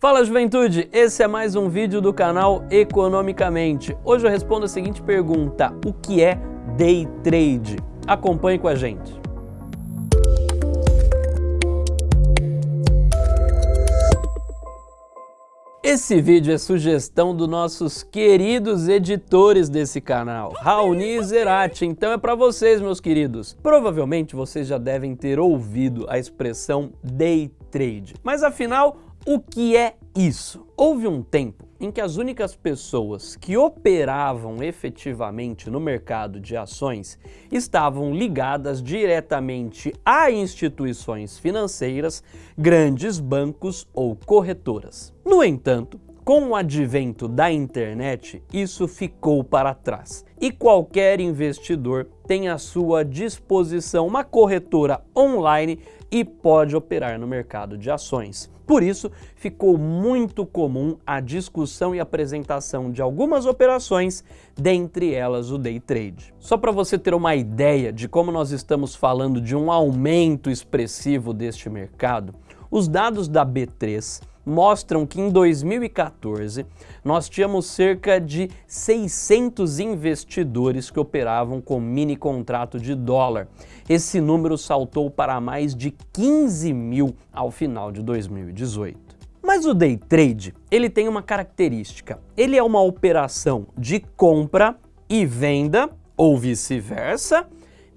Fala juventude, esse é mais um vídeo do canal Economicamente. Hoje eu respondo a seguinte pergunta, o que é Day Trade? Acompanhe com a gente. Esse vídeo é sugestão dos nossos queridos editores desse canal, Raoni e Zerati, então é para vocês, meus queridos. Provavelmente vocês já devem ter ouvido a expressão Day Trade, mas afinal, o que é isso? Houve um tempo em que as únicas pessoas que operavam efetivamente no mercado de ações estavam ligadas diretamente a instituições financeiras, grandes bancos ou corretoras. No entanto, com o advento da internet, isso ficou para trás e qualquer investidor tem à sua disposição uma corretora online e pode operar no mercado de ações. Por isso, ficou muito comum a discussão e apresentação de algumas operações, dentre elas o day trade. Só para você ter uma ideia de como nós estamos falando de um aumento expressivo deste mercado, os dados da B3 mostram que em 2014 nós tínhamos cerca de 600 investidores que operavam com mini contrato de dólar. Esse número saltou para mais de 15 mil ao final de 2018. Mas o day trade, ele tem uma característica. Ele é uma operação de compra e venda, ou vice-versa,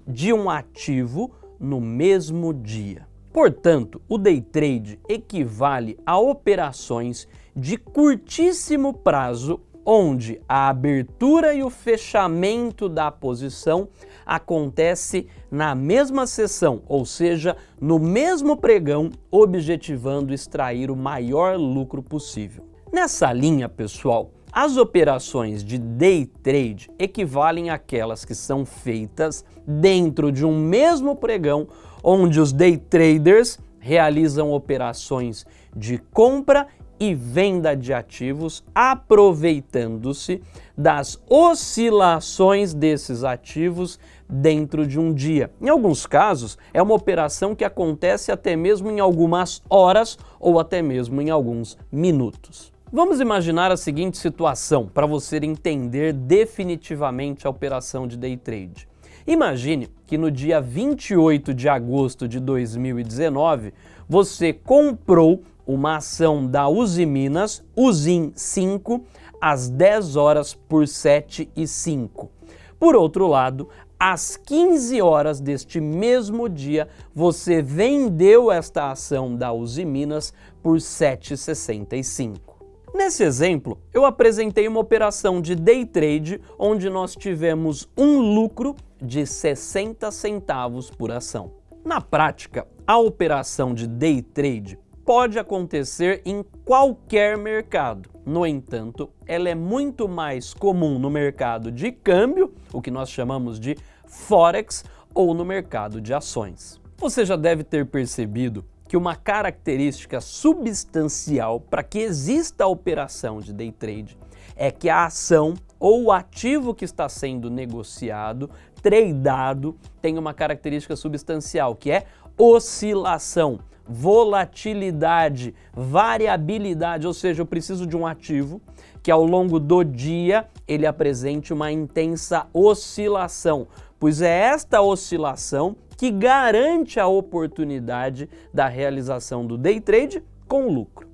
de um ativo no mesmo dia. Portanto, o day trade equivale a operações de curtíssimo prazo onde a abertura e o fechamento da posição acontece na mesma sessão, ou seja, no mesmo pregão, objetivando extrair o maior lucro possível. Nessa linha, pessoal, as operações de day trade equivalem àquelas que são feitas dentro de um mesmo pregão onde os day traders realizam operações de compra e venda de ativos, aproveitando-se das oscilações desses ativos dentro de um dia. Em alguns casos, é uma operação que acontece até mesmo em algumas horas ou até mesmo em alguns minutos. Vamos imaginar a seguinte situação para você entender definitivamente a operação de day trade. Imagine que no dia 28 de agosto de 2019, você comprou uma ação da Uzi Minas, Uzin 5, às 10 horas por 7 e 5. Por outro lado, às 15 horas deste mesmo dia, você vendeu esta ação da Uzi Minas por 7,65. Nesse exemplo, eu apresentei uma operação de day trade onde nós tivemos um lucro de 60 centavos por ação. Na prática, a operação de day trade pode acontecer em qualquer mercado. No entanto, ela é muito mais comum no mercado de câmbio, o que nós chamamos de Forex, ou no mercado de ações. Você já deve ter percebido que uma característica substancial para que exista a operação de day trade é que a ação ou o ativo que está sendo negociado, tradeado, tem uma característica substancial, que é oscilação, volatilidade, variabilidade, ou seja, eu preciso de um ativo que ao longo do dia ele apresente uma intensa oscilação, pois é esta oscilação que garante a oportunidade da realização do day trade com lucro.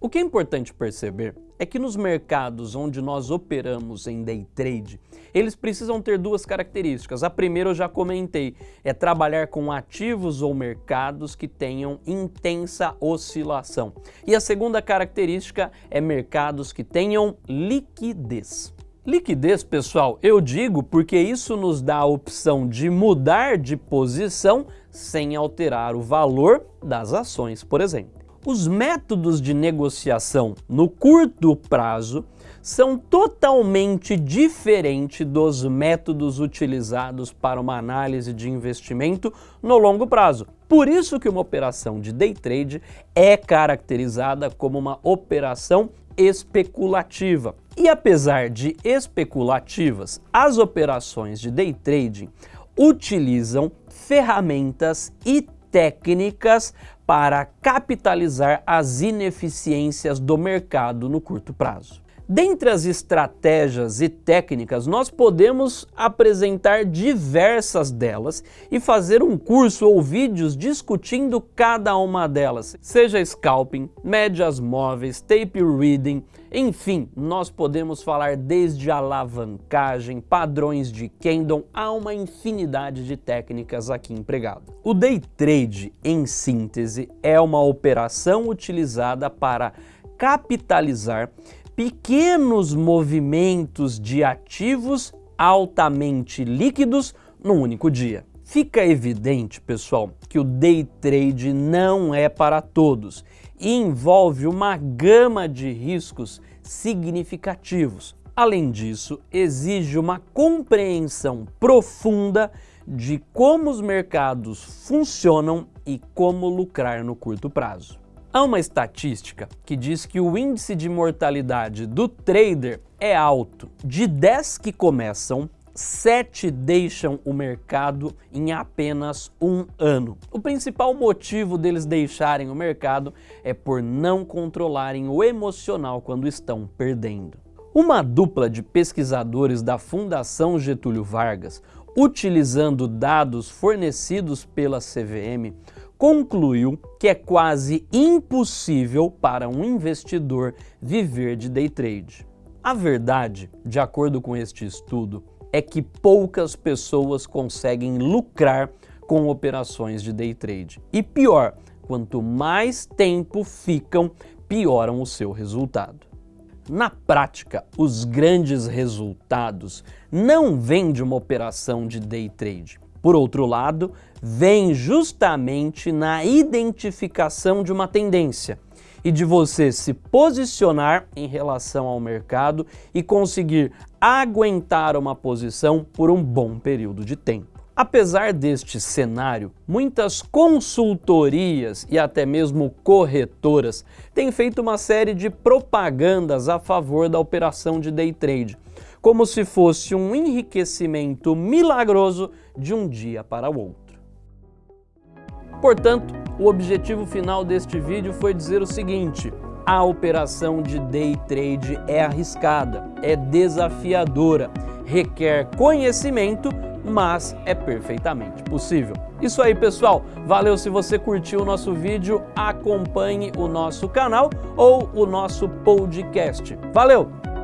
O que é importante perceber é que nos mercados onde nós operamos em day trade, eles precisam ter duas características. A primeira eu já comentei, é trabalhar com ativos ou mercados que tenham intensa oscilação. E a segunda característica é mercados que tenham liquidez. Liquidez, pessoal, eu digo porque isso nos dá a opção de mudar de posição sem alterar o valor das ações, por exemplo. Os métodos de negociação no curto prazo são totalmente diferentes dos métodos utilizados para uma análise de investimento no longo prazo. Por isso que uma operação de day trade é caracterizada como uma operação especulativa. E apesar de especulativas, as operações de day trading utilizam ferramentas e técnicas para capitalizar as ineficiências do mercado no curto prazo. Dentre as estratégias e técnicas, nós podemos apresentar diversas delas e fazer um curso ou vídeos discutindo cada uma delas, seja scalping, médias móveis, tape reading, enfim, nós podemos falar desde alavancagem, padrões de candle, há uma infinidade de técnicas aqui empregadas. O day trade, em síntese, é uma operação utilizada para capitalizar pequenos movimentos de ativos altamente líquidos num único dia. Fica evidente, pessoal, que o day trade não é para todos e envolve uma gama de riscos significativos. Além disso, exige uma compreensão profunda de como os mercados funcionam e como lucrar no curto prazo. Há uma estatística que diz que o índice de mortalidade do trader é alto. De 10 que começam, 7 deixam o mercado em apenas um ano. O principal motivo deles deixarem o mercado é por não controlarem o emocional quando estão perdendo. Uma dupla de pesquisadores da Fundação Getúlio Vargas, utilizando dados fornecidos pela CVM, concluiu que é quase impossível para um investidor viver de day trade. A verdade, de acordo com este estudo, é que poucas pessoas conseguem lucrar com operações de day trade. E pior, quanto mais tempo ficam, pioram o seu resultado. Na prática, os grandes resultados não vêm de uma operação de day trade, por outro lado, vem justamente na identificação de uma tendência e de você se posicionar em relação ao mercado e conseguir aguentar uma posição por um bom período de tempo. Apesar deste cenário, muitas consultorias e até mesmo corretoras têm feito uma série de propagandas a favor da operação de day trade, como se fosse um enriquecimento milagroso de um dia para o outro. Portanto, o objetivo final deste vídeo foi dizer o seguinte, a operação de day trade é arriscada, é desafiadora, requer conhecimento, mas é perfeitamente possível. Isso aí, pessoal. Valeu se você curtiu o nosso vídeo, acompanhe o nosso canal ou o nosso podcast. Valeu!